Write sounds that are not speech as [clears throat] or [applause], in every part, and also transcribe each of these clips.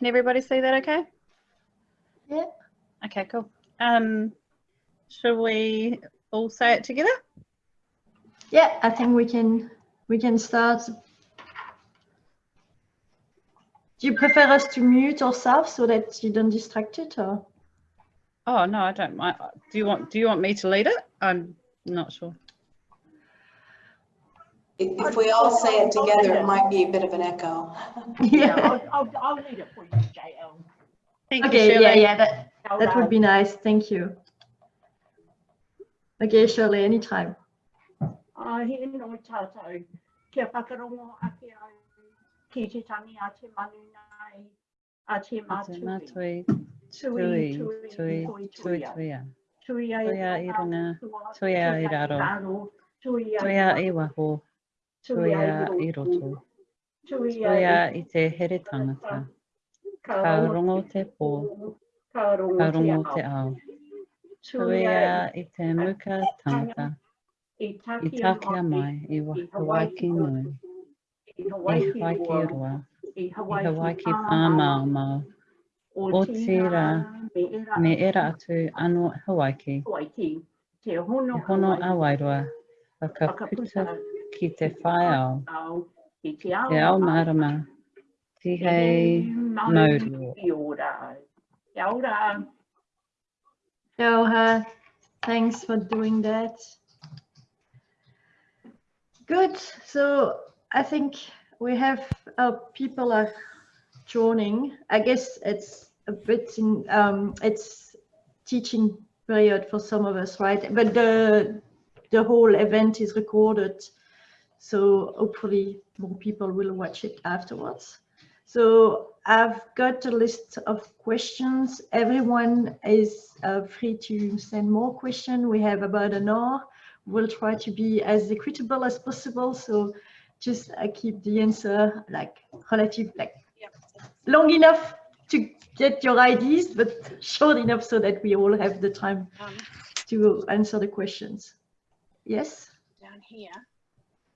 Can everybody see that okay? Yeah. Okay, cool. Um, should we all say it together? Yeah, I think we can we can start. Do you prefer us to mute ourselves so that you don't distract it or? Oh, no, I don't mind. Do you want, do you want me to lead it? I'm not sure. If if we all say it together, it might be a bit of an echo. Yeah. I'll, I'll, I'll read it for you, JL. Thank you, Okay, yeah, Shirley. yeah, that, that would be nice. Thank you. Okay, Shirley, anytime. Uh, he no tātou, kia whakarongo ake au ki te tangi a te manu nei, a te Te mātui. mātui, Tui, tui, tui, tui, tui, tui, tui, tui a. Tui ai Tui a i runga, tua, tui a i raro. Tui Tui a i waho, tui a i roto, Tui tui a i te here tangata. Ka rongo te pō, ka rongo te ao. ao. Tui a i te muka tangata, I tākia mai i wa- Hawaii nui, i Hawaii Hawaii roa, i Hawaii Hawaii pāmau mau, o tira, me era atu. anō Hawaii, Hawaii, te hono, e a Hawaii, Wairoa, whakaputa whakaputa ki te whae ao, ao, i te ao, te ao marama, Tihei mauri. i ora. Kia ora. Thanks for doing that. Good. So I think we have uh, people are joining. I guess it's a bit in um, it's teaching period for some of us, right? But the the whole event is recorded, so hopefully more people will watch it afterwards. So I've got a list of questions. Everyone is uh, free to send more questions. We have about an hour. We'll try to be as equitable as possible. So just uh, keep the answer like relative, like long enough to get your ideas, but short enough so that we all have the time um, to answer the questions. Yes? down here.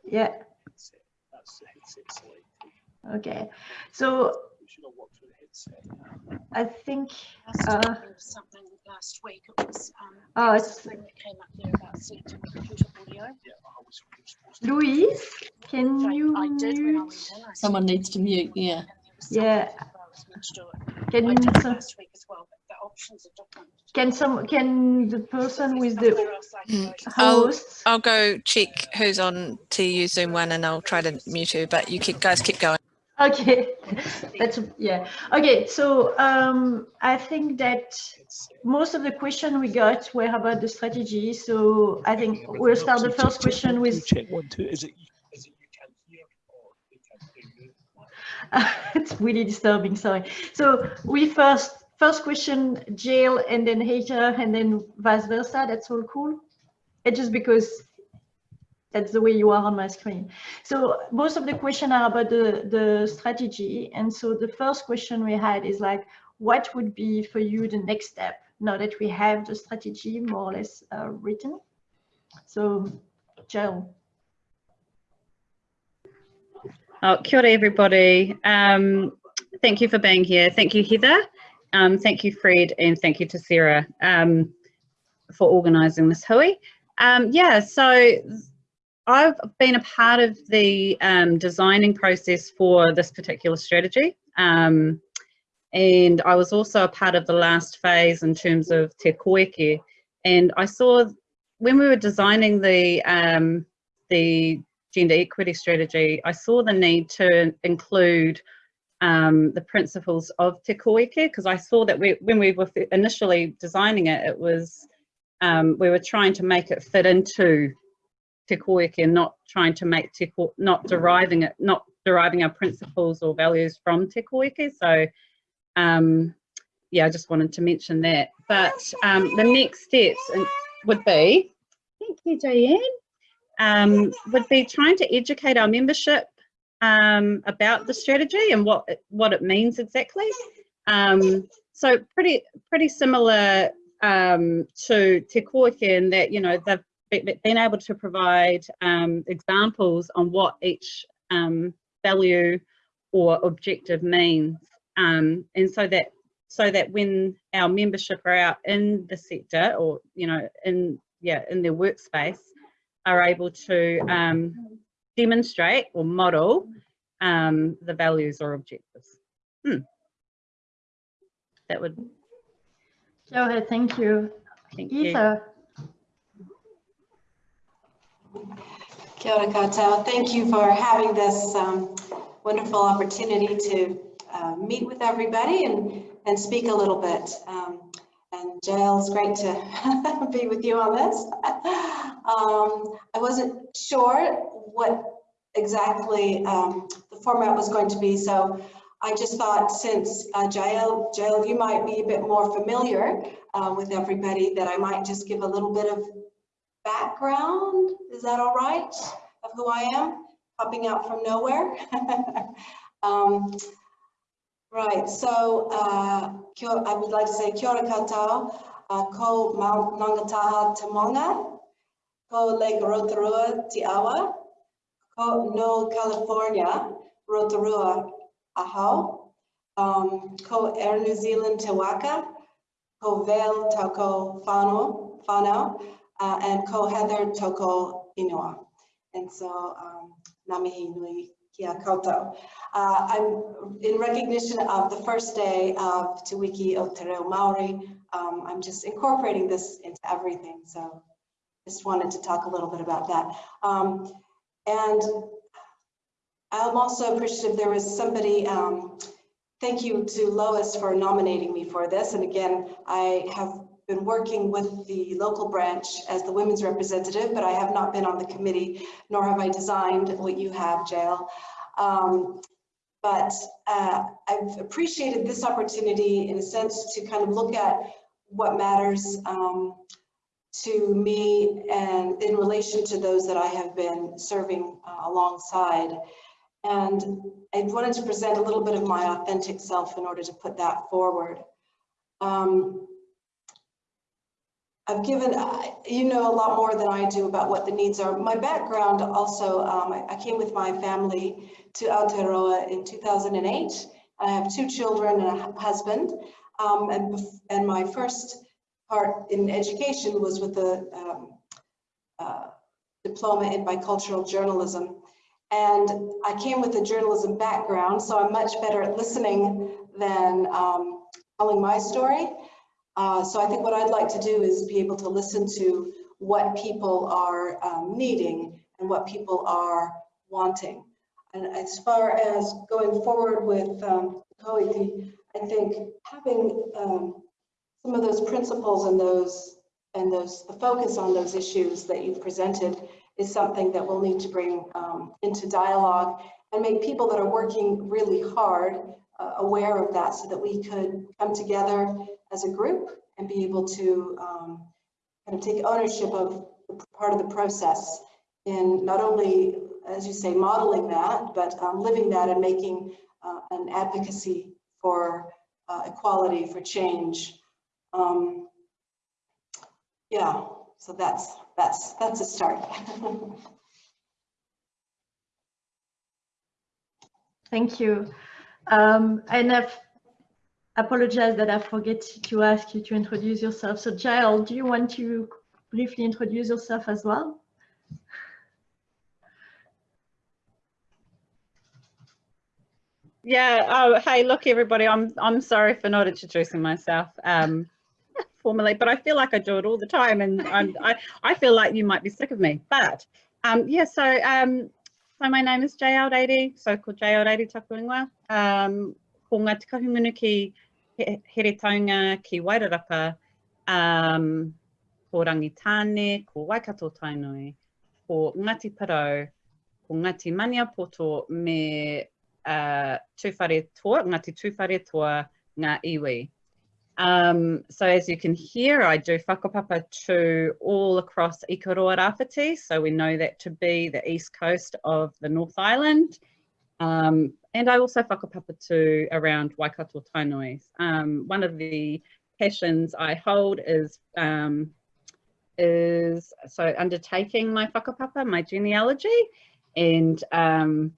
Yeah. That's it. That's the headset selected. Okay. So You should have walked through the headset. I think Last Uh, time there was something last week. It was, um, Oh, it's- something that came up there about selecting computer audio. Yeah, I was supposed to. Louise, can So you I did when I went in. I Someone needs to mute, yeah. and there was something Yeah. that I was meant to do it. Can I you did it so- last week as well, but the options are different. can some can the person with the somewhere else I can go to. I'll- I'll go check who's on TU Zoom one and I'll try to mute you, but you keep guys keep going. okay [laughs] that's yeah okay so um i think that most of the question we got were about the strategy so i think we'll start the first question with Check one, two. Is it you can hear or you can hear you? [laughs] it's really disturbing sorry so we first first question Jill, and then hater and then vice versa that's all cool it's just because that's the way you are on my screen so most of the questions are about the the strategy and so the first question we had is like what would be for you the next step now that we have the strategy more or less uh, written so Jill. Oh, kia ora everybody. Um, thank you for being here. Thank you, Heather. Um, thank you, Fred, and thank you to Sarah um, for organising this hui. Um, yeah, so I've been a part of the um, designing process for this particular strategy. Um, and I was also a part of the last phase in terms of te koeke. And I saw when we were designing the um, the gender equity strategy, I saw the need to include um, the principles of te because I saw that we, when we were initially designing it, it was um, we were trying to make it fit into te and not trying to make te not deriving it, not deriving our principles or values from te. So um, yeah, I just wanted to mention that. But um, the next steps would be, thank you, Diane um, would be trying to educate our membership um, about the strategy and what it, what it means exactly. Um, so pretty pretty similar um, to Te Koeke in that you know they've been able to provide um, examples on what each um, value or objective means Um, and so that so that when our membership are out in the sector or you know in yeah in their workspace are able to demonstrate or model um, the values or objectives. Hmm. That would Kia ora, thank you. thank you. Eva, Kia ora koutou. Thank you for having this um, wonderful opportunity to uh, meet with everybody and, and speak a little bit. Um, and Jael, it's great to [laughs] be with you on this. [laughs] Um, I wasn't sure what exactly um, the format was going to be, so I just thought since uh, Jael, Jael, you might be a bit more familiar uh, with everybody, that I might just give a little bit of background. Is that all right? Of who I am, popping out from nowhere. [laughs] um, right. So uh, I would like to say kia ora koutou, uh, ko Mount Nangataha Tamonga, ko Lake Rotorua Te Awa, no California Rotorua Ahau, um, ko Air New Zealand Te Waka, ko Vale Toko Fano, Fano uh, and ko Heather Toko Inua. And so, um, Nui Kia. Uh, I'm in recognition of the first day of Te Wiki o Te Reo Maori. Um, I'm just incorporating this into everything. So just wanted to talk a little bit about that. Um, and I'm also appreciative there was somebody, um, thank you to Lois for nominating me for this. And again, I have been working with the local branch as the women's representative, but I have not been on the committee, nor have I designed what you have, Jael. Um, but uh, I've appreciated this opportunity in a sense to kind of look at what matters um, to me and in relation to those that I have been serving uh, alongside. And I wanted to present a little bit of my authentic self in order to put that forward. Um, I've given, uh, you know a lot more than I do about what the needs are. My background also, um, I, I, came with my family to Aotearoa in 2008. I have two children and a husband. Um, and, and my first part in education was with a um, uh, diploma in bicultural journalism. And I came with a journalism background, so I'm much better at listening than um, telling my story. Uh, so I think what I'd like to do is be able to listen to what people are um, needing and what people are wanting. And as far as going forward with um, I think having um, some of those principles and those and those the focus on those issues that you've presented is something that we'll need to bring um, into dialogue and make people that are working really hard uh, aware of that so that we could come together as a group and be able to um, kind of take ownership of part of the process in not only, as you say, modeling that, but um, living that and making uh, an advocacy for uh, equality, for change. Um, yeah, so that's that's that's a start. [laughs] thank you. Um, and I've apologize that I forget to ask you to introduce yourself. So Jael, do you want to briefly introduce yourself as well? Yeah. Oh, hey, look, everybody. I'm I'm sorry for not introducing myself um, formally, but I feel like I do it all the time, and [laughs] I'm, I I feel like you might be sick of me. But um, yeah. So um, so my name is Jael Deiri, so called Jael Deiri Takuinga. Um, ko ngā tikahumunu ki he, here taunga ki Wairarapa, um, ko Rangitāne, ko Waikato Tainui, ko Ngati Parau, ko Ngati Maniapoto me uh, Tūwhare Toa, Ngati Tūwhare Toa, ngā iwi. Um, so as you can hear, I do whakapapa to all across Ikaroa Rāwhiti, so we know that to be the east coast of the North Island. Um, and I also whakapapa to around Waikato Tainui. Um, one of the passions I hold is um, is so undertaking my whakapapa, my genealogy, and um,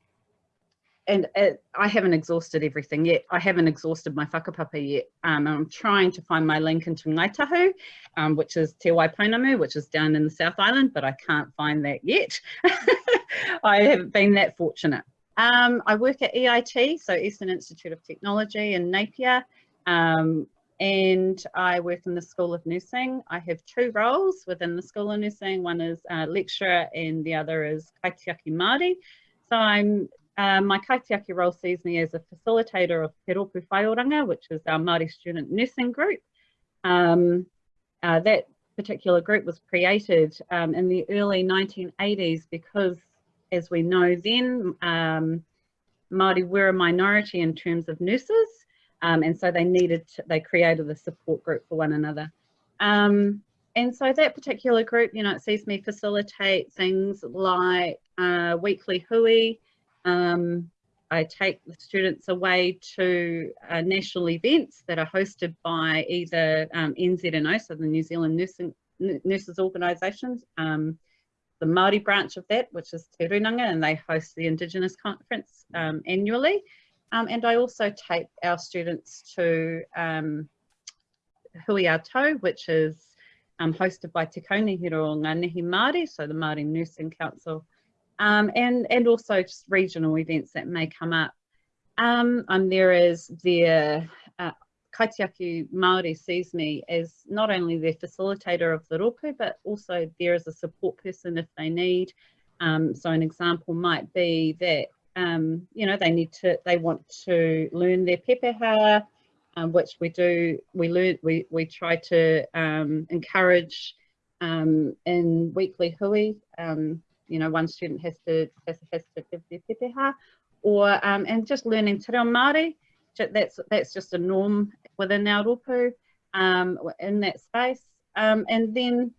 and uh, I haven't exhausted everything yet. I haven't exhausted my whakapapa yet. Um, I'm trying to find my link into Ngāi Tahu, um, which is Te Waipounamu, which is down in the South Island, but I can't find that yet. [laughs] I haven't been that fortunate. Um, I work at EIT, so Eastern Institute of Technology in Napier, um, and I work in the School of Nursing. I have two roles within the School of Nursing. One is lecturer and the other is kaitiaki Māori. So I'm uh, my kaitiaki role sees me as a facilitator of Te Ropu Whaioranga, which is our Māori student nursing group. Um, uh, that particular group was created um, in the early 1980s because, as we know then, um, Māori were a minority in terms of nurses, um, and so they needed, to, they created a support group for one another. Um, and so that particular group, you know, it sees me facilitate things like uh, weekly hui, um, I take the students away to uh, national events that are hosted by either um, NZNO, so the New Zealand Nursing, Nurses Organisations, um, the Māori branch of that, which is Te Runanga, and they host the Indigenous Conference um, annually. Um, and I also take our students to um, Hui Ato, which is um, hosted by Te Kaunihiro Ngānehi Māori, so the Māori Nursing Council um, and, and also just regional events that may come up. Um, I'm there as their uh, Kaitiaki Māori sees me as not only their facilitator of the rōpū, but also there as a support person if they need. Um, so an example might be that, um, you know, they need to, they want to learn their pepeha, um, which we do, we learn, we, we try to um, encourage um, in weekly hui. You know, one student has to has, has to give their pepeha, or um, and just learning te reo Māori, that's that's just a norm within our ropu um, in that space. Um, and then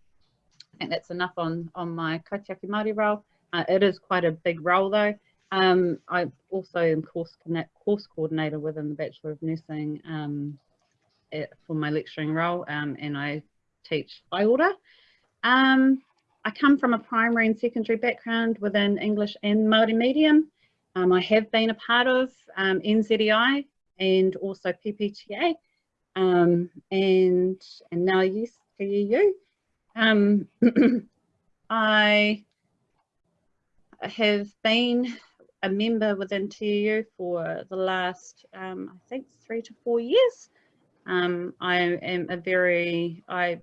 I think that's enough on on my kaitiaki Māori role. Uh, it is quite a big role though. Um, I also am course course coordinator within the Bachelor of Nursing um, at, for my lecturing role, um, and I teach Waiora. Um, I come from a primary and secondary background within English and Māori medium. Um, I have been a part of um, NZEI and also PPTA um, and, and now yes, TEU. Um, [clears throat] I have been a member within TEU for the last, um, I think, three to four years. Um, I am a very, I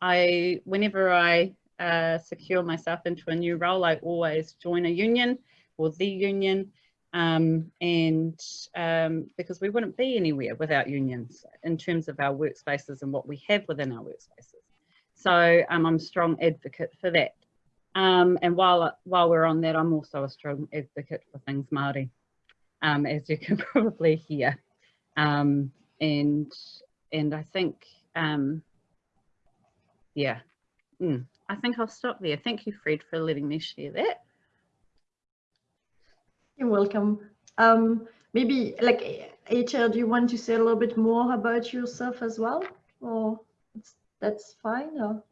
I, whenever I uh, secure myself into a new role, I always join a union or the union um, and um, because we wouldn't be anywhere without unions in terms of our workspaces and what we have within our workspaces. So um, I'm a strong advocate for that. Um, and while, while we're on that, I'm also a strong advocate for things Māori, um, as you can [laughs] probably hear. Um, and, and I think yeah, mm. I think I'll stop there. Thank you, Fred, for letting me share that. You're welcome. Um, maybe like HR, do you want to say a little bit more about yourself as well? Or that's fine? Or?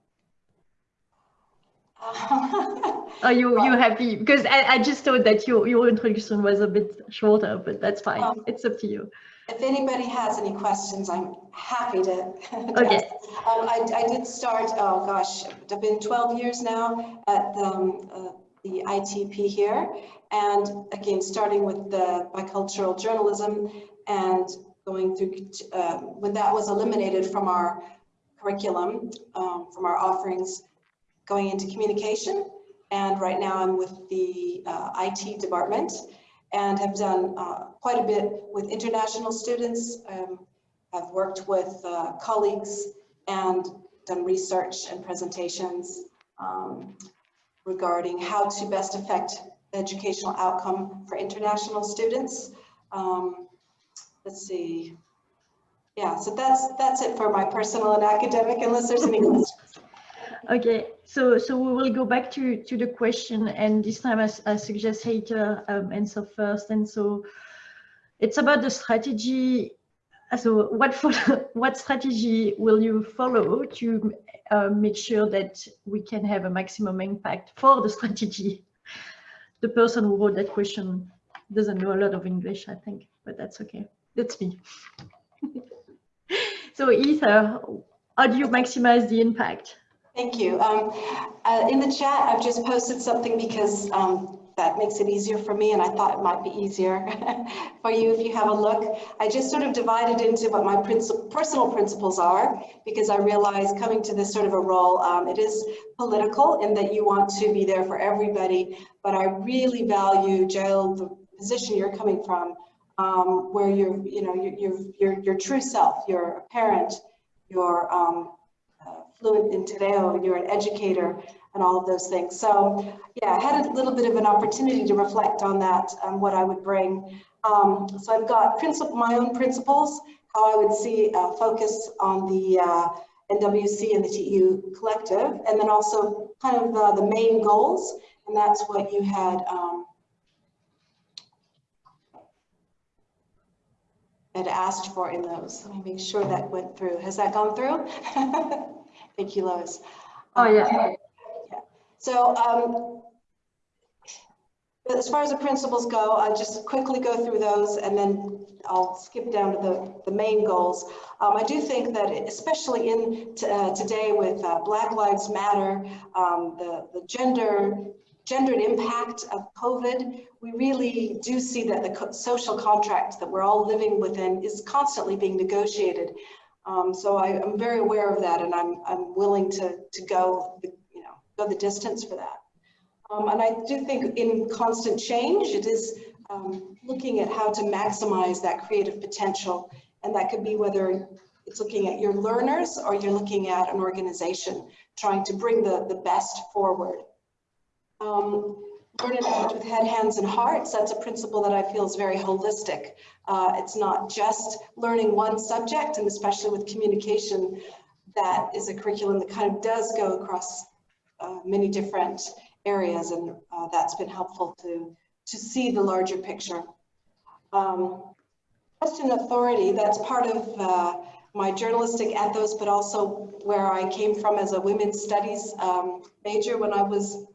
[laughs] Are you you happy? Because I, I just thought that your, your introduction was a bit shorter, but that's fine. Um, it's up to you. If anybody has any questions, I'm happy to. [laughs] okay. Um, I, I, did start, oh gosh, I've been 12 years now at the, um, uh, the ITP here. And again, starting with the bicultural journalism and going through, uh, when that was eliminated from our curriculum, um, from our offerings, going into communication. And right now I'm with the uh, IT department and have done uh, quite a bit with international students. Um, I've worked with uh, colleagues and done research and presentations um, regarding how to best affect the educational outcome for international students. Um, let's see. Yeah, so that's that's it for my personal and academic, unless there's any [laughs] questions. Okay, so so we will go back to to the question, and this time I, I suggest Heather um, answer first. And so it's about the strategy. So what [laughs] what strategy will you follow to uh, make sure that we can have a maximum impact for the strategy? the person who wrote that question doesn't know a lot of English, I think, but that's okay. That's me. [laughs] so Ether, how do you maximize the impact? Thank you. Um, uh, in the chat, I've just posted something because um, that makes it easier for me and I thought it might be easier [laughs] for you if you have a look. I just sort of divided into what my princi personal principles are because I realize coming to this sort of a role, um, it is political in that you want to be there for everybody, but I really value, Jill, the position you're coming from, um, where you're, you know, you're, you're, your true self, you're a parent, you're um, fluent in Reo, you're an educator, and all of those things. So yeah, I had a little bit of an opportunity to reflect on that, um, what I would bring. Um, so I've got my own principles, how I would see uh, focus on the uh, NWC and the TU collective, and then also kind of uh, the main goals, and that's what you had um, had asked for in those. Let me make sure that went through. Has that gone through? [laughs] Thank you, Lois. Oh yeah. yeah. So um, as far as the principles go, I'll just quickly go through those and then I'll skip down to the, the main goals. Um, I do think that especially in uh, today with uh, Black Lives Matter, um, the, the gender gendered impact of COVID, we really do see that the co social contract that we're all living within is constantly being negotiated. Um, so I, am very aware of that and I'm, I'm willing to, to go the, you know go the distance for that. Um, and I do think in constant change, it is um, looking at how to maximize that creative potential. And that could be whether it's looking at your learners or you're looking at an organization trying to bring the, the best forward. Um, act with head, hands, and hearts. That's a principle that I feel is very holistic. Uh, it's not just learning one subject, and especially with communication, that is a curriculum that kind of does go across uh, many different areas and uh, that's been helpful to, to see the larger picture. Um, question authority, that's part of uh, my journalistic ethos, but also where I came from as a women's studies um, major when I was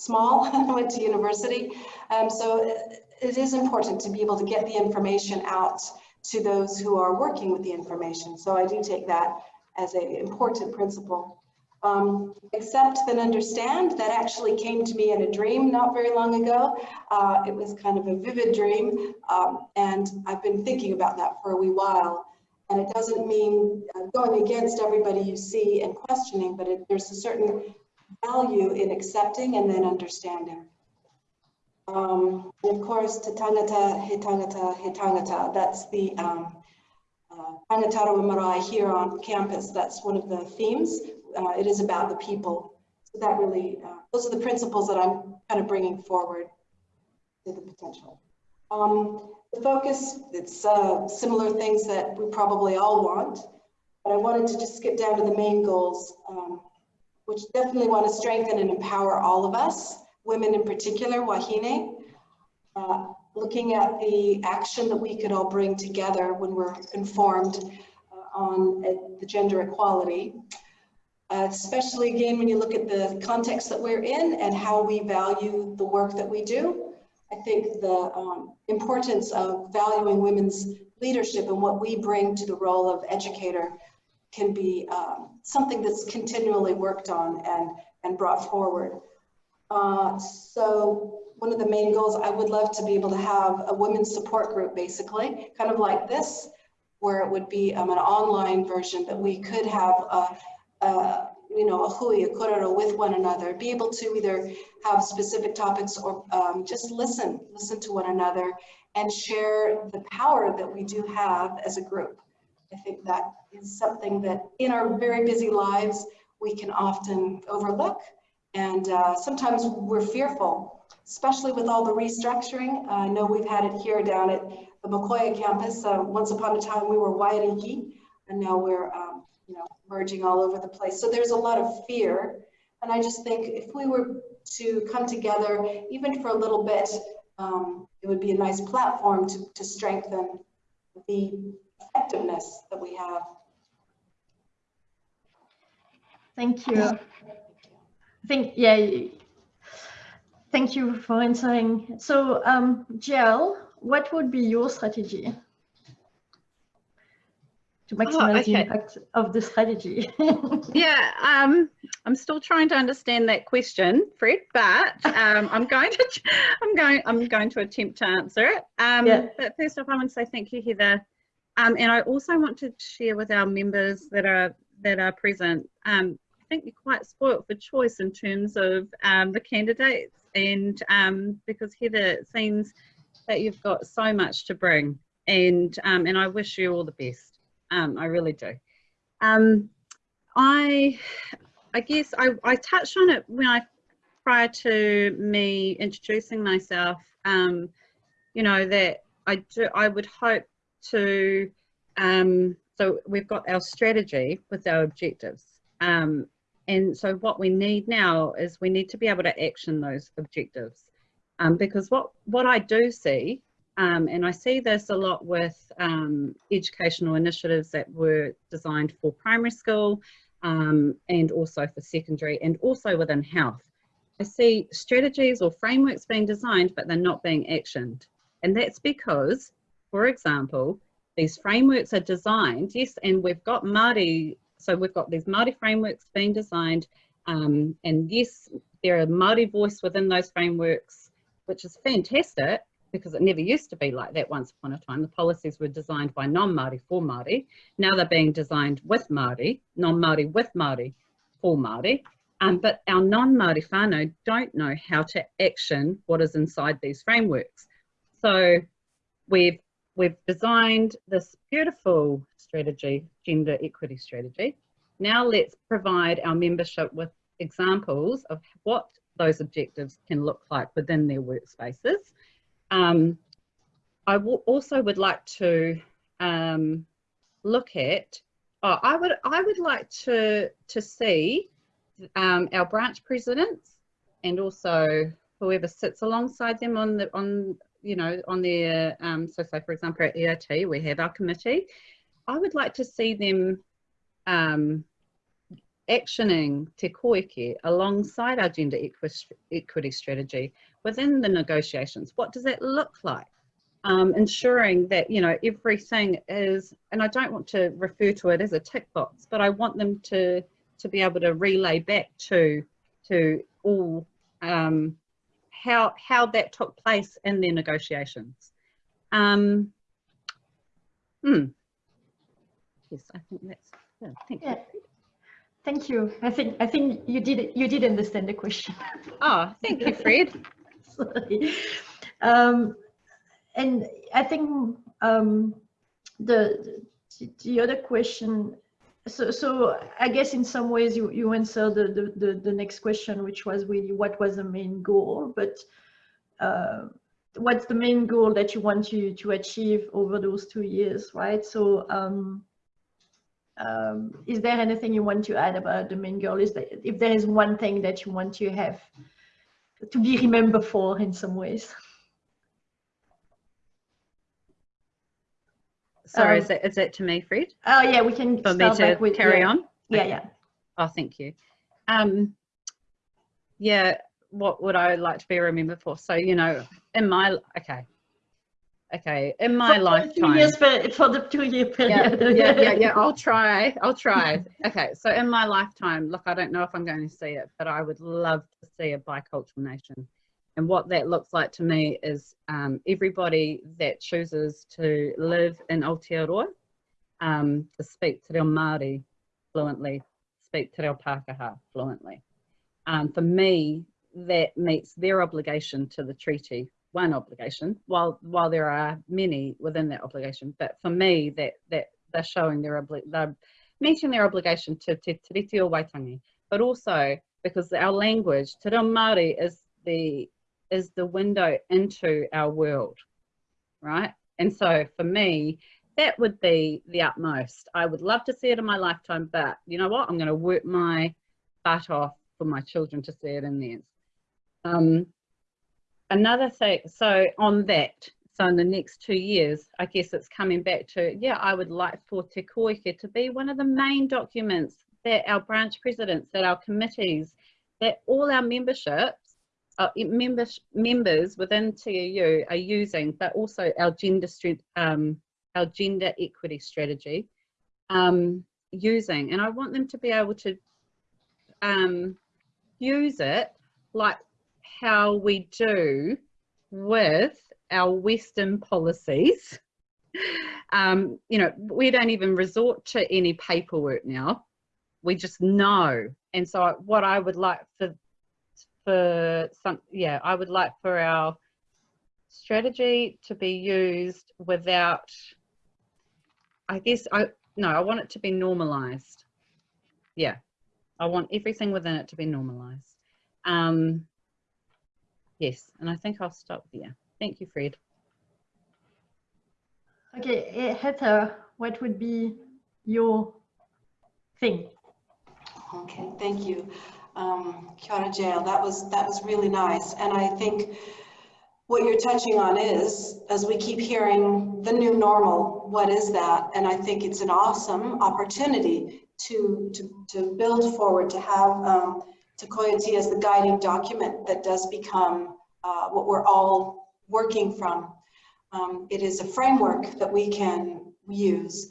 small, [laughs] I went to university. Um, so it is important to be able to get the information out to those who are working with the information. So I do take that as an important principle. Um, accept then understand that actually came to me in a dream not very long ago. Uh, it was kind of a vivid dream um, and I've been thinking about that for a wee while. And it doesn't mean uh, going against everybody you see and questioning, but it, there's a certain value in accepting and then understanding. Um, and of course, te tangata, he tangata, he tangata, that's the um, uh, Marae here on campus. That's one of the themes uh, it is about the people. So that really, uh, those are the principles that I'm kind of bringing forward to the potential. Um, the focus, it's uh, similar things that we probably all want, but I wanted to just skip down to the main goals, um, which definitely want to strengthen and empower all of us, women in particular, Wahine, uh, looking at the action that we could all bring together when we're informed uh, on uh, the gender equality uh, especially again when you look at the context that we're in and how we value the work that we do. I think the um, importance of valuing women's leadership and what we bring to the role of educator can be um, something that's continually worked on and, and brought forward. Uh, so one of the main goals, I would love to be able to have a women's support group, basically, kind of like this, where it would be um, an online version that we could have a, uh, you know, a hui, a korero with one another, be able to either have specific topics or um, just listen, listen to one another and share the power that we do have as a group. I think that is something that in our very busy lives, we can often overlook. And uh, sometimes we're fearful, especially with all the restructuring. Uh, I know we've had it here down at the Mokoia campus. Uh, once upon a time, we were Waiariki, and now we're um, you know, merging all over the place. So there's a lot of fear. And I just think if we were to come together, even for a little bit, um, it would be a nice platform to, to strengthen the effectiveness that we have. Thank you. I think, yeah, Thank you for answering. So, um, Jill, what would be your strategy to maximize the okay. impact of the strategy? [laughs] Yeah, um, I'm still trying to understand that question, Fred, but um, I'm going to [laughs] I'm going I'm going to attempt to answer it. Um, Yeah. But first off, I want to say thank you, Heather, um, and I also want to share with our members that are that are present. Um, I think you're quite spoilt for choice in terms of um, the candidates, and um, because Heather, it seems that you've got so much to bring, and um, and I wish you all the best. Um, I really do. I, I guess I, I touched on it when I, prior to me introducing myself, you know, that I do, I would hope to, um, so we've got our strategy with our objectives. Um, and so what we need now is we need to be able to action those objectives. Um, because what, what I do see, um, and I see this a lot with um, educational initiatives that were designed for primary school um, and also for secondary and also within health. I see strategies or frameworks being designed, but they're not being actioned. And that's because, for example, these frameworks are designed, yes, and we've got Māori, so we've got these Māori frameworks being designed, um, and yes, there are Māori voice within those frameworks, which is fantastic, because it never used to be like that once upon a time. The policies were designed by non-Māori for Māori. Now they're being designed with Māori, non-Māori with Māori for Māori. Um, but our non-Māori whānau don't know how to action what is inside these frameworks. So we've, we've designed this beautiful strategy, gender equity strategy. Now let's provide our membership with examples of what those objectives can look like within their workspaces. Um, I also would like to um, look at. Oh, I would I would like to to see um, our branch presidents and also whoever sits alongside them on the on you know on their um, so say for example at EIT we have our committee. I would like to see them um, actioning te koeke alongside our gender equity strategy within the negotiations. What does that look like? Um, ensuring that, you know, everything is, and I don't want to refer to it as a tick box, but I want them to, to be able to relay back to, to all um, how, how that took place in their negotiations. Um, hmm. Yes, I think that's, yeah, thank Yeah. you. Thank you. I think I think you did you did understand the question. [laughs] Oh, thank you, Fred. [laughs] Sorry. Um, and I think um, the the other question. So so I guess in some ways you you answered the the the, the next question, which was really what was the main goal, but. Uh, what's the main goal that you want to to achieve over those two years right so um um, is there anything you want to add about the main goal? Is that if there is one thing that you want to have to be remembered for in some ways? Sorry, Um, is, that, is that to me, Fred? Oh yeah, we can For me to back with carry yeah. on? Yeah, Okay. yeah. Oh, thank you. Um, yeah, what would I like to be remembered for? So, you know, in my, okay. Okay, in my For lifetime. years per- for the two year yeah, period. yeah, yeah, [laughs] yeah, I'll try, I'll try. Okay, so in my lifetime, look, I don't know if I'm going to see it, but I would love to see a bicultural nation. And what that looks like to me is um, everybody that chooses to live in Aotearoa, um, to speak Te Reo Māori fluently, speak Te Reo Pākehā fluently. Um, for me, that meets their obligation to the treaty, one obligation, while while there are many within that obligation. But for me, that that they're showing their they're meeting their obligation to Te Tiriti Waitangi, but also because our language, Te Reo Māori, is the is the window into our world, right? And so for me, that would be the utmost. I would love to see it in my lifetime, but you know what? I'm going to work my butt off for my children to see it in theirs. Um, another thing, so on that, so in the next two years, I guess it's coming back to, yeah, I would like for Te Koeke to be one of the main documents that our branch presidents, that our committees, that all our memberships uh, members members within TEU are using, but also our gender um, our gender equity strategy, um, using, and I want them to be able to um, use it like how we do with our Western policies. [laughs] Um, you know, we don't even resort to any paperwork now. We just know. And so what I would like for for some yeah, I would like for our strategy to be used without I guess I no, I want it to be normalized. Yeah. I want everything within it to be normalized. Um yes, and I think I'll stop there. Thank you, Fred. Okay, eh, Heather, what would be your thing? Okay, thank you. Um, Kia ora Jael, that was, that was really nice. And I think what you're touching on is, as we keep hearing the new normal, what is that? And I think it's an awesome opportunity to, to, to build forward, to have um, Te Koiati as the guiding document that does become uh, what we're all working from. Um, it is a framework that we can use.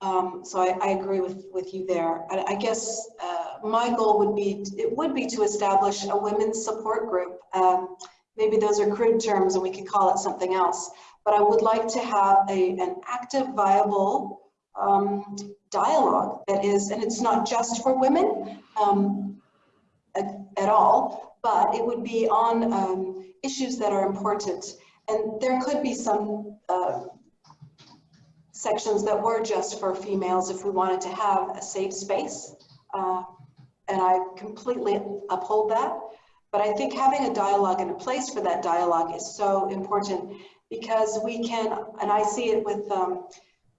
Um, so I, I agree with, with you there. I, I guess uh, my goal would be, it would be to establish a women's support group. Um, maybe those are crude terms and we could call it something else. But I would like to have a, an active, viable um, dialogue that is, and it's not just for women um, at, at all, but it would be on um, issues that are important. And there could be some uh, sections that were just for females if we wanted to have a safe space. Uh, and I completely uphold that. But I think having a dialogue and a place for that dialogue is so important because we can, and I see it with um,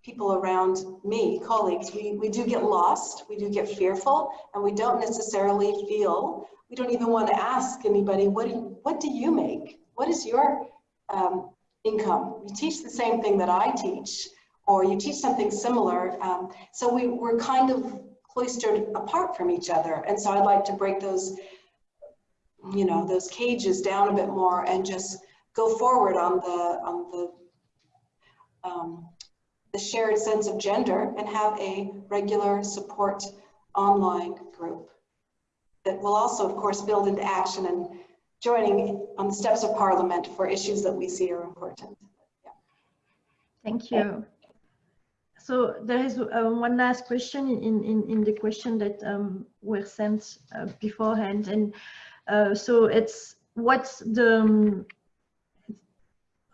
people around me, colleagues, we, we do get lost, we do get fearful, and we don't necessarily feel, we don't even want to ask anybody, what do, what do you make? What is your um, income? You teach the same thing that I teach, or you teach something similar. Um, so we, we're kind of cloistered apart from each other. And so I'd like to break those, you know, those cages down a bit more and just go forward on the, on the, um, the shared sense of gender and have a regular support online group that will also, of course, build into action and joining on the steps of parliament for issues that we see are important. Thank you. So there is uh, one last question in, in, in the question that um, were sent uh, beforehand. And uh, so it's what's the, um,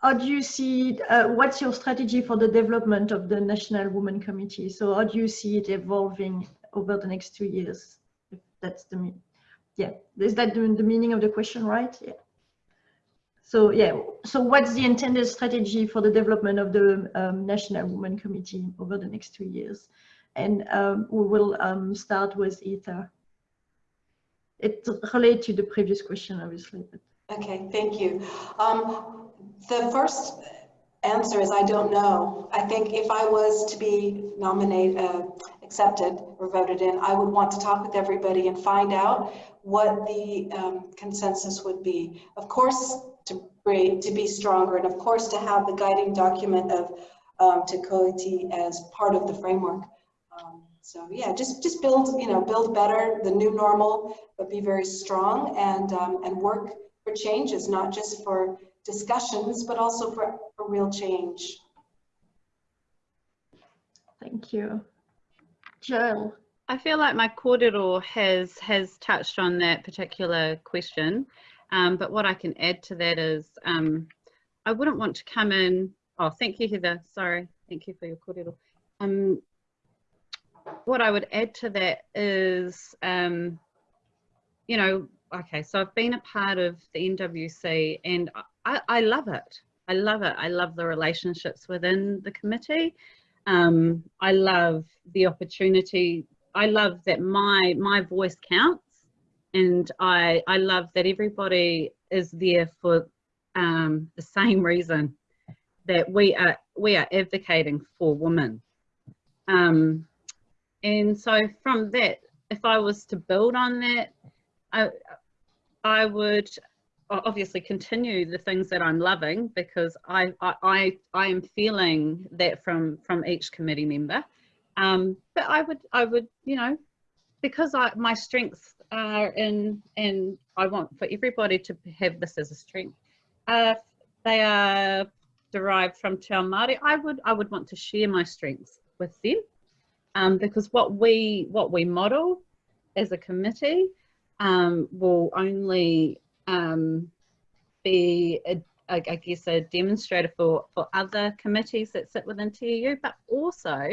how do you see, uh, what's your strategy for the development of the National Women Committee? So how do you see it evolving over the next two years? If that's the, yeah, is that the, the meaning of the question, right? Yeah. So yeah, so what's the intended strategy for the development of the um, National Women Committee over the next two years? And um, we will um, start with Ether. It relates to the previous question, obviously. Okay, thank you. Um, the first answer is I don't know. I think if I was to be nominated, uh, accepted or voted in, I would want to talk with everybody and find out what the um, consensus would be. Of course, to be, to be stronger and of course to have the guiding document of um, Te Koiati as part of the framework. Um, so yeah, just just build, you know, build better, the new normal, but be very strong and um, and work for changes, not just for discussions, but also for, for real change. Thank you. Jill. I feel like my kōrero has has touched on that particular question, um, but what I can add to that is um, I wouldn't want to come in. Oh, thank you, Heather. Sorry, thank you for your kōrero. Um, what I would add to that is, um, you know, okay, so I've been a part of the NWC and I, I love it. I love it. I love the relationships within the committee. Um, I love the opportunity. I love that my my voice counts, and I I love that everybody is there for um, the same [laughs] reason that we are we are advocating for women. Um, and so from that, if I was to build on that, I I would obviously continue the things that I'm loving because I, I, I, am feeling that from, from each committee member. Um, but I would, I would, you know, because I, my strengths are in, and I want for everybody to have this as a strength. Uh, they are derived from Te Ao Māori. I would, I would want to share my strengths with them um, because what we, what we model as a committee um, will only um, be, a, I guess, a demonstrator for, for other committees that sit within TEU, but also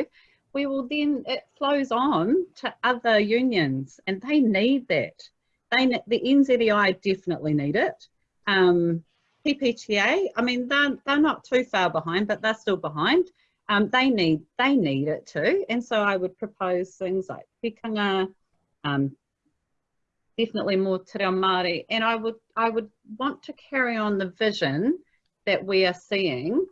we will then, it flows on to other unions and they need that. They, the NZEI definitely need it. Um, PPTA, I mean, they're, they're not too far behind, but they're still behind. Um, they need they need it too. And so I would propose things like tikanga, um, definitely more te reo Māori. And I would I would want to carry on the vision that we are seeing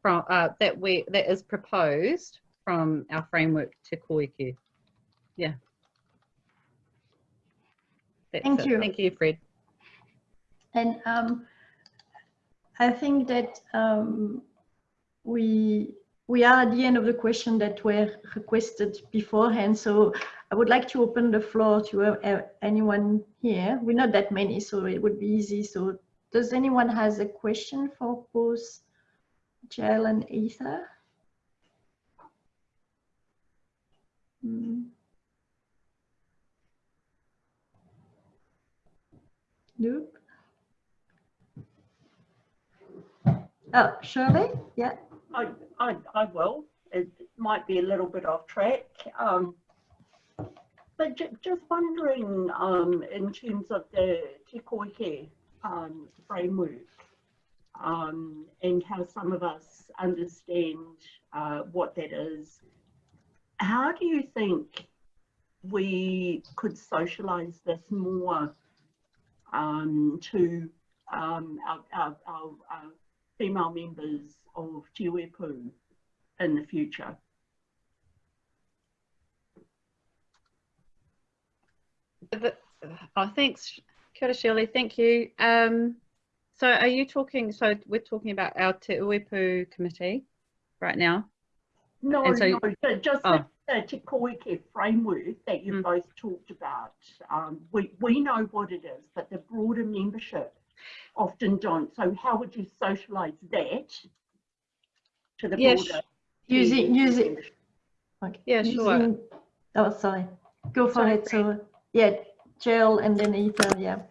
from uh, that we that is proposed from our framework Te Koeke. Yeah. That's Thank it. you. Thank you, Fred. And um, I think that um, we we are at the end of the question that were requested beforehand. So I would like to open the floor to uh, anyone here. We're not that many, so it would be easy. So does anyone has a question for both Jill and Ether? Nope. Oh, Shirley? Yeah. I, I, I will. It might be a little bit off track. Um, but ju- just wondering, um, in terms of the Te Koeke um, framework, um, and how some of us understand uh, what that is, how do you think we could socialise this more um, to um, our, our, our, our female members of Te Uepu in the future? Oh, thanks, Kia Shirley. Thank you. Um, so are you talking, so we're talking about our Te Uepu committee right now? No, And so- no, ju- just Oh. the, the Te Koeke framework that you Mm. both talked about. Um, we, we know what it is, but the broader membership often don't. So how would you socialise that to the Yeah, broader? Using, TEU using, membership? okay. Yeah, sure. Oh, sorry. Go for Sorry, it. So, yeah, Jill and then Ether, yeah.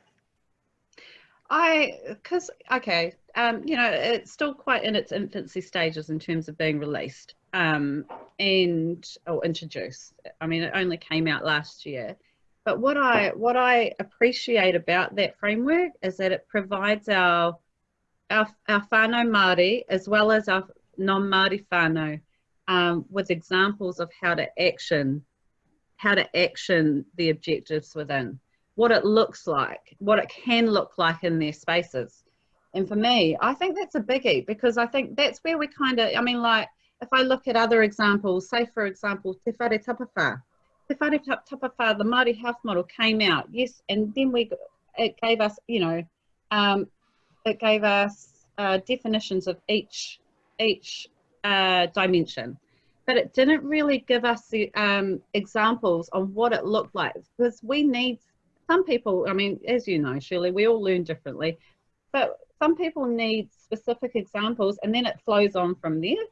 I, because, okay, um, you know, it's still quite in its infancy stages in terms of being released um, and or introduced. I mean, it only came out last year. But what I what I appreciate about that framework is that it provides our our, our Māori as well as our non-Māori whānau um, with examples of how to action how to action the objectives within what it looks like, what it can look like in their spaces. And for me, I think that's a biggie because I think that's where we kind of, I mean, like, if I look at other examples, say for example, Te Whare Tapa Whā. Te Whare Ta- Tapa Whā, the Māori health model came out, yes, and then we, it gave us, you know, um, it gave us uh, definitions of each, each uh, dimension but it didn't really give us the um, examples on what it looked like because we need some people i mean as you know shirley we all learn differently but some people need specific examples and then it flows on from there.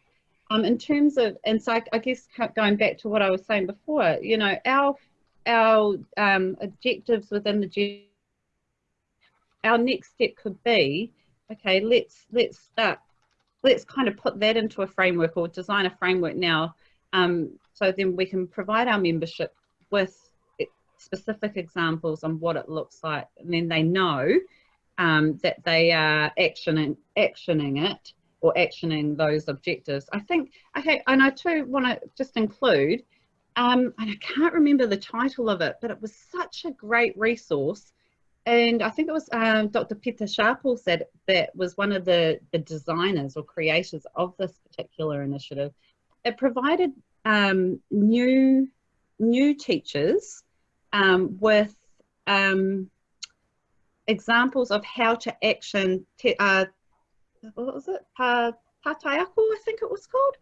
Um, in terms of and so I, I guess going back to what i was saying before you know our our um, objectives within the our next step could be okay let's let's start let's kind of put that into a framework or design a framework now um, so then we can provide our membership with specific examples on what it looks like and then they know um, that they are actioning actioning it or actioning those objectives i think okay and i too want to just include um, and i can't remember the title of it but it was such a great resource and I think it was um, Dr. Pita Sharples said that was one of the, the designers or creators of this particular initiative. It provided um, new new teachers um, with um, examples of how to action, te, uh, what was it? Pa, I think it was called.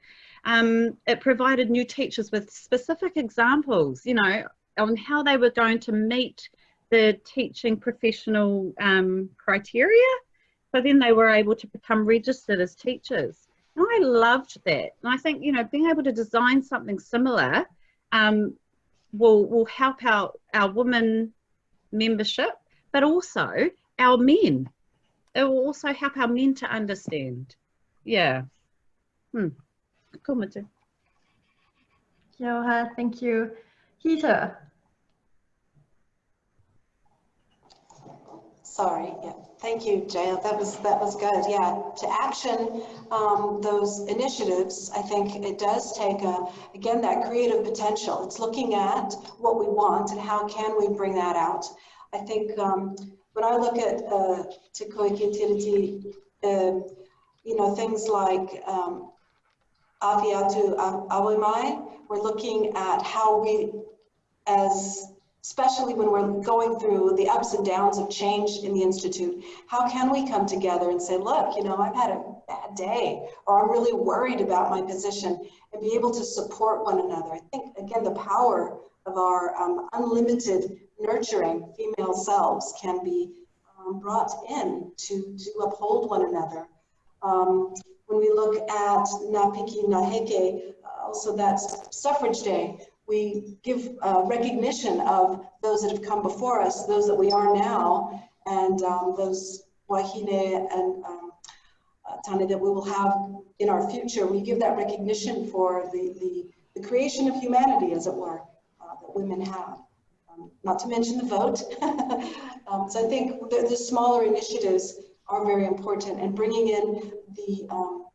Um, it provided new teachers with specific examples, you know, on how they were going to meet the teaching professional um, criteria. So then they were able to become registered as teachers. And I loved that. And I think, you know, being able to design something similar um, will, will help our, our women membership, but also our men. It will also help our men to understand. Yeah. Hmm. Cool, Matu. Kia thank you. Heather, Sorry, yeah, thank you, Jael. That was, that was good. Yeah, to action um, those initiatives, I think it does take a, again, that creative potential. It's looking at what we want and how can we bring that out. I think um, when I look at uh, Te Koeke Tiriti, uh, you know, things like um, Aviatu Awemai, we're looking at how we, as especially when we're going through the ups and downs of change in the Institute, how can we come together and say, look, you know, I've had a bad day, or I'm really worried about my position, and be able to support one another. I think, again, the power of our um, unlimited nurturing female selves can be um, brought in to, to uphold one another. Um, when we look at Ngā piki ngā heke, also that's Suffrage Day, we give uh, recognition of those that have come before us, those that we are now, and um, those wahine and um, uh, tane that we will have in our future. We give that recognition for the, the, the creation of humanity, as it were, uh, that women have. Not to mention the vote. [laughs] Um, so I think the, the, smaller initiatives are very important, and bringing in the um,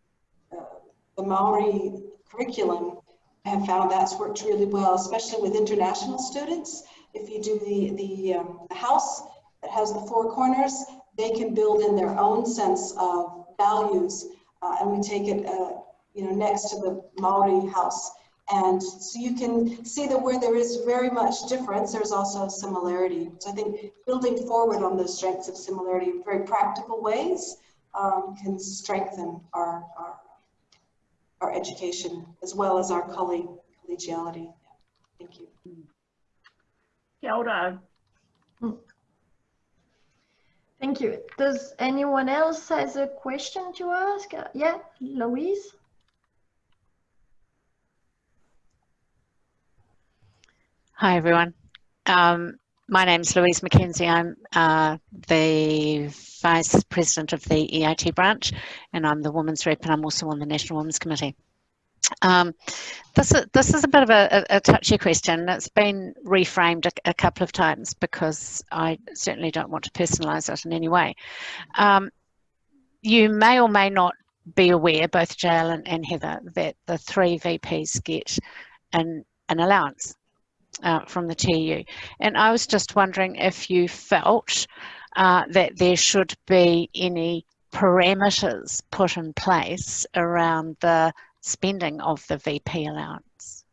uh, the Maori curriculum I have found that's worked really well, especially with international students. If you do the, the, um, house that has the four corners, they can build in their own sense of values. Uh, and we take it, uh, you know, next to the Maori house. And so you can see that where there is very much difference, there's also similarity. So I think building forward on those strengths of similarity in very practical ways um, can strengthen our, our our education as well as our collegiality. Thank you. Kia ora. thank you. Does anyone else has a question to ask? Uh, yeah, Louise? Hi, everyone. Um, my name is Louise McKenzie. I'm uh, the Vice President of the EIT branch and I'm the Women's Rep and I'm also on the National Women's Committee. Um, this, is, this is a bit of a, a, touchy question. It's been reframed a, a, couple of times because I certainly don't want to personalise it in any way. Um, you may or may not be aware, both Jael and, and Heather, that the three VPs get an, an allowance uh, from the TU. And I was just wondering if you felt uh, that there should be any parameters put in place around the spending of the VP allowance.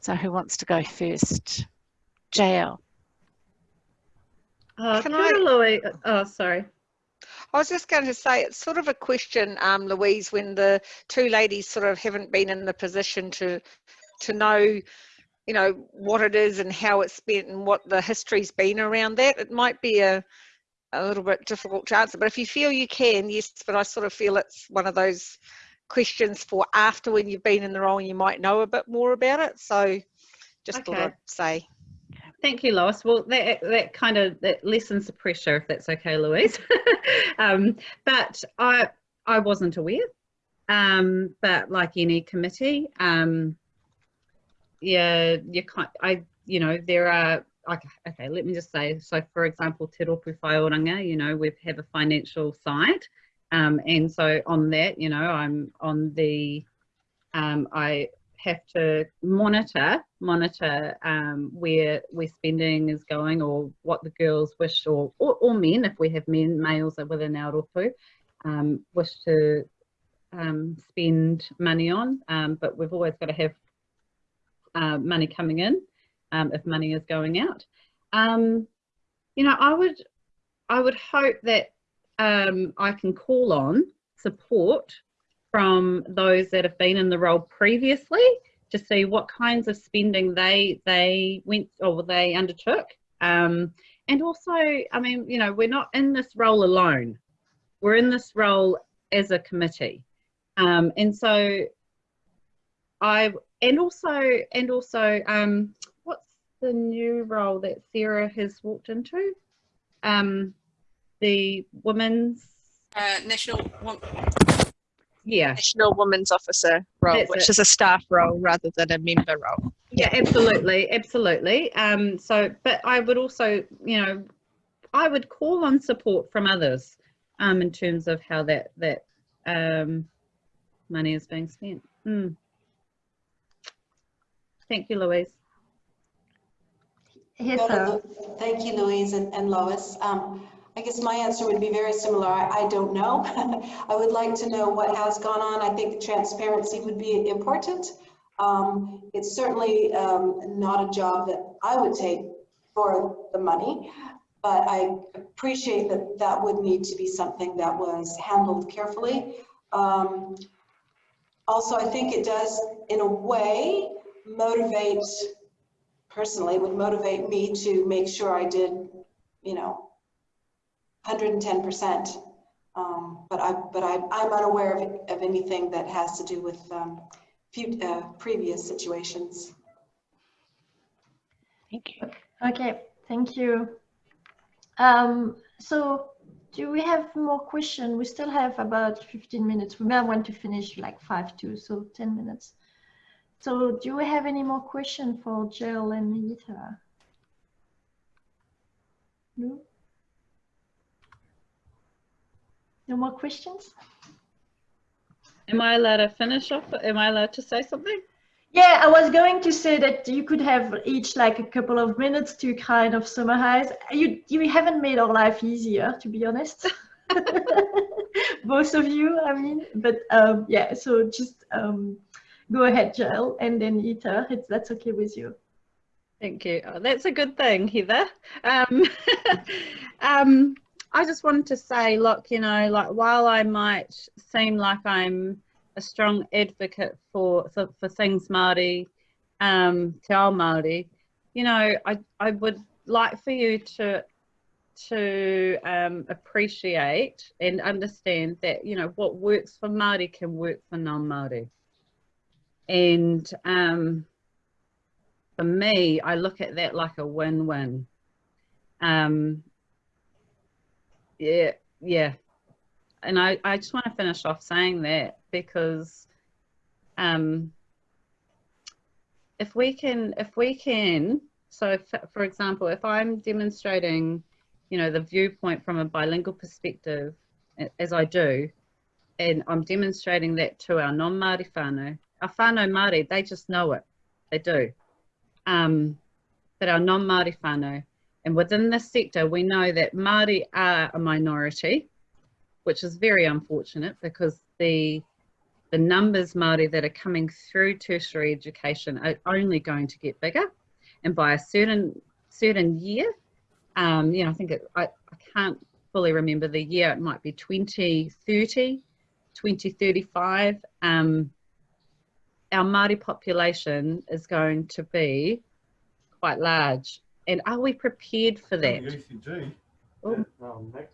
So who wants to go first? Jael. Uh, Can I, Louise, oh, sorry. I was just going to say, it's sort of a question, um, Louise, when the two ladies sort of haven't been in the position to to know you know what it is and how it's spent and what the history's been around that it might be a a little bit difficult to answer but if you feel you can yes but i sort of feel it's one of those questions for after when you've been in the role and you might know a bit more about it so just okay. thought i'd say Thank you, Lois. Well, that, that kind of that lessens the pressure, if that's okay, Louise. [laughs] um, but I I wasn't aware. Um, but like any committee, um, yeah, you can't, I, you know, there are, okay, okay, let me just say, so for example, Te Rōpū you know, we have a financial side. Um, and so on that, you know, I'm on the, um, I have to monitor, monitor um, where where spending is going or what the girls wish or, or, or men, if we have men, males are within our rōpū, um, wish to um, spend money on. Um, but we've always got to have uh, money coming in um, if money is going out. Um, you know, I would, I would hope that um, I can call on support from those that have been in the role previously to see what kinds of spending they they went or they undertook. Um, and also, I mean, you know, we're not in this role alone. We're in this role as a committee. Um, and so I, and also, and also, um, what's the new role that Sarah has walked into? Um, the women's, Uh, National Wo- yeah, National Women's Officer role, That's which it. is a staff role rather than a member role. yeah, absolutely, absolutely. Um, so, but I would also, you know, I would call on support from others um, in terms of how that that um, money is being spent. Hmm. Thank you, Louise. Heather, Thank you, Louise and and Lois. Um, I guess my answer would be very similar. I, I don't know. [laughs] I would like to know what has gone on. I think transparency would be important. Um, It's certainly um, not a job that I would take for the money, but I appreciate that that would need to be something that was handled carefully. Um, Also, I think it does, in a way, motivate personally, would motivate me to make sure I did, you know, 110%. Um, but I, but I, I'm unaware of, of anything that has to do with um, few, uh, previous situations. Thank you. okay, thank you. Um, so do we have more questions? We still have about 15 minutes. We may want to finish like five two, so 10 minutes. So do we have any more questions for Jill and Nita? No? No more questions? Am I allowed to finish off? Am I allowed to say something? Yeah, I was going to say that you could have each like a couple of minutes to kind of summarize. You you haven't made our life easier, to be honest. [laughs] [laughs] Both of you, I mean, but um, yeah. So just um, go ahead, Jill, and then Ita, if that's okay with you. Thank you. Oh, that's a good thing, Heather. Um, [laughs] um, I just wanted to say, look, you know, like while I might seem like I'm a strong advocate for for, for things Māori, um, Te Ao Māori, you know, I, I would like for you to to um, appreciate and understand that, you know, what works for Māori can work for non-Māori. And um, for me, I look at that like a win-win. Um, yeah, yeah. And I, I just want to finish off saying that because um, if we can, if we can, so if, for example, if I'm demonstrating, you know, the viewpoint from a bilingual perspective, as I do, and I'm demonstrating that to our non-Māori whānau, our whānau Māori, they just know it, they do. Um, but our non-Māori whānau, and within this sector, we know that Māori are a minority, which is very unfortunate because the the numbers Māori that are coming through tertiary education are only going to get bigger. And by a certain certain year, um, you know, I think it, I, I can't fully remember the year, it might be 2030, 2035. Um, our Māori population is going to be quite large. And are we prepared for that? The ECG. Oh. Next.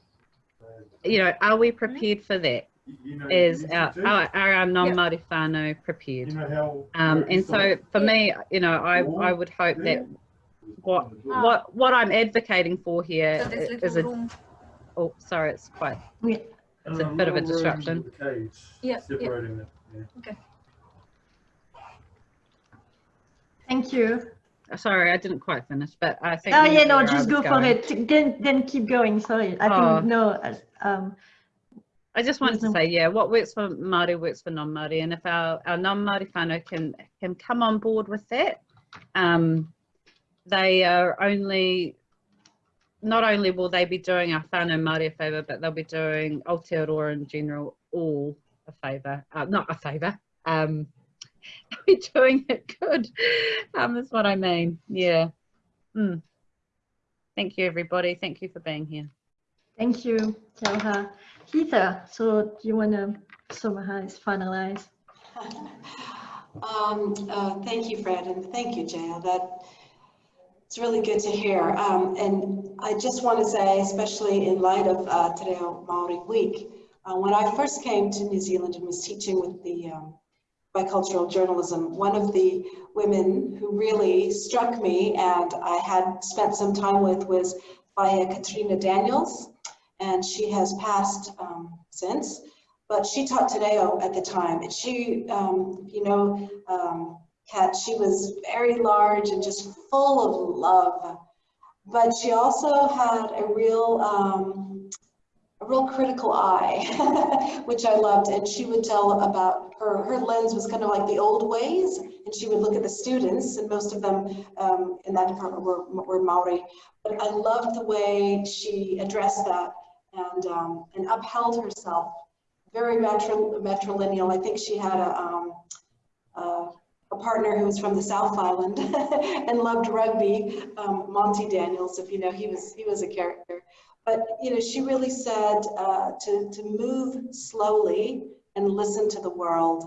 Uh, You know, are we prepared for that? you- you know, Is the our, ECG, are, are our non-Māori whānau prepared? You know how. Um, and so for me, you know, I, I would hope there? that what what what I'm advocating for here So there's i- little is a room. oh sorry, it's quite Yeah. it's a Um, bit of a disruption. with cage Yeah, yeah. Separating it, yeah. Thank you. Sorry, I didn't quite finish, but I think. Oh yeah, no, just go for going. it. Then then keep going. Sorry, I Oh. think no. uh, Um, I just wanted to say, yeah, what works for Māori works for non-Māori, and if our, our non-Māori whānau can can come on board with that, um, they are only, not only will they be doing our whānau Māori a favour, but they'll be doing Aotearoa in general all a favour, uh, not a favour, um, they'll [laughs] be doing it good, um, is what I mean, yeah. Mm. Thank you, everybody. Thank you for being here. Thank you, Kelha. Heather, so do you want to summarize, finalize? [laughs] Um, uh, thank you, Fred, and thank you, Jaya. That it's really good to hear. Um, and I just want to say, especially in light of uh, Te Reo Maori Week, uh, when I first came to New Zealand and was teaching with the um, bicultural journalism, one of the women who really struck me and I had spent some time with was Faya Katrina Daniels, and she has passed um, since but she taught Te Reo at the time. And she, um, you know, um, Kat, she was very large and just full of love. But she also had a real, um, a real critical eye, [laughs] which I loved. And she would tell about her, her lens was kind of like the old ways. And she would look at the students, and most of them um, in that department were, were Maori. But I loved the way she addressed that and, um, and upheld herself very matrilineal. I think she had a, um, a partner who was from the South Island [laughs] and loved rugby, um, Monty Daniels, if you know, he was, he was a character. But, you know, she really said uh, to, to move slowly and listen to the world.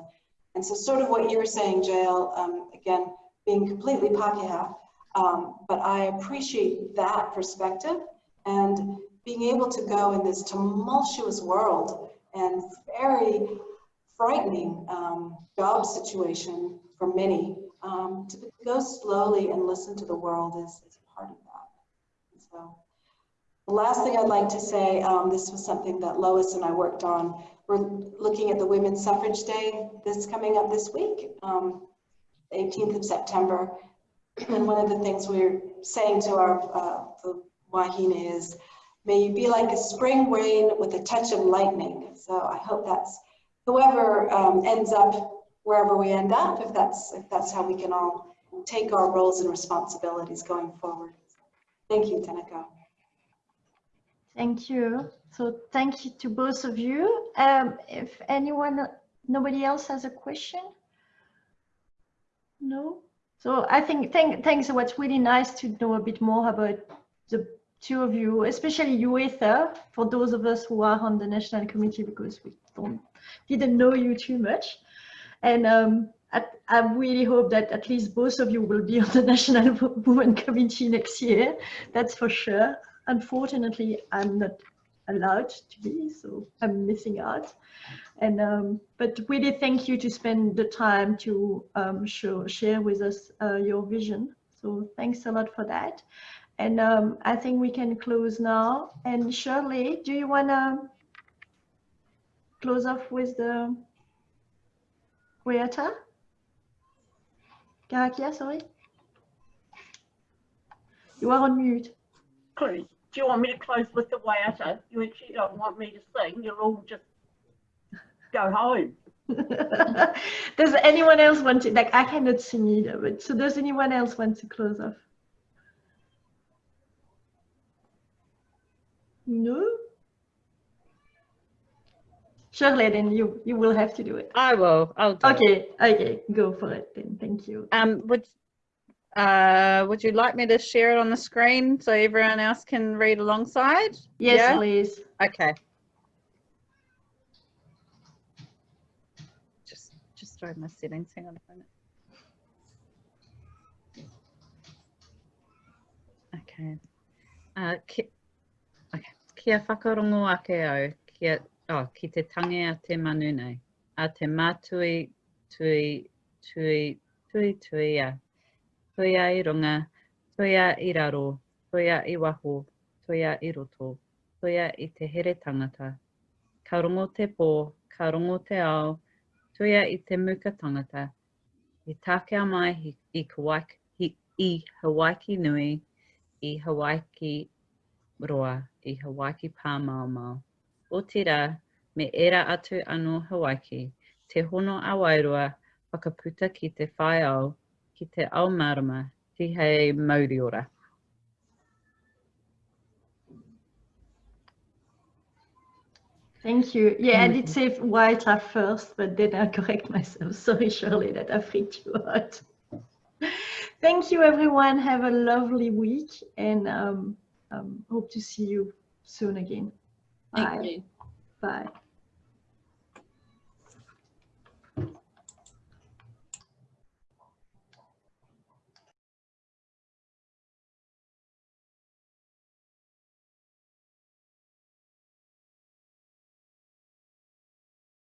And so sort of what you were saying, Jael, um, again, being completely Pākehā, um, but I appreciate that perspective and being able to go in this tumultuous world and very frightening um, job situation for many. Um, to go slowly and listen to the world is, is part of that. So the last thing I'd like to say, um, this was something that Lois and I worked on. We're looking at the Women's Suffrage Day that's coming up this week, um, 18th of September. [clears throat] And one of the things we're saying to our uh, the wahine is, May you be like a spring rain with a touch of lightning. So I hope that's whoever um, ends up wherever we end up, if that's if that's how we can all take our roles and responsibilities going forward. Thank you, Tanaka. Thank you. So thank you to both of you. Um, if anyone, nobody else has a question? No? So I think, thank, thanks. What's really nice to know a bit more about the two of you, especially you, Ether, for those of us who are on the national committee because we don't didn't know you too much. And um, I, I, really hope that at least both of you will be on the [laughs] National Women Committee next year. That's for sure. Unfortunately, I'm not allowed to be, so I'm missing out. And um, but really, thank you to spend the time to um, show, share with us uh, your vision. So thanks a lot for that. And um, I think we can close now. And Shirley, do you want to close off with the Waiata? Karakia, sorry. You are on mute. Please, do you want me to close with the Waiata? You actually don't want me to sing. You'll all just go home. [laughs] does anyone else want to, like, I cannot sing either, but so does anyone else want to close off? No? Shirley, then you, you will have to do it. I will. I'll do okay, it. okay, go for it then. Thank you. Um, would uh, would you like me to share it on the screen so everyone else can read alongside? Yes, yeah? please. Okay. Just just throw my settings. Hang on a minute. Okay. Uh, okay. Kia whakarongo ake au, kia oh, ki te tangi a te manu nei, a te mātui tui tui tui tui a. toia i runga, toia i raro, toia i waho, toia i roto, toia i te here tangata. Ka rongo te pō, ka rongo te ao, toia i te muka tangata. I tākea mai i, i, i, i nui, i Hawaiki roa, i Hawaiki pā mau mau. O tira, me era atu anō Hawaiki, te hono a wairua, whakaputa ki te whai au, ki te ao marama, Tihei mauri ora. Thank you. Yeah, I did say white at first, but then I correct myself. [laughs] Sorry, Shirley, that I freaked you out. Thank you, everyone. Have a lovely week. And um, um, hope to see you soon again. Thank Bye. you. Bye.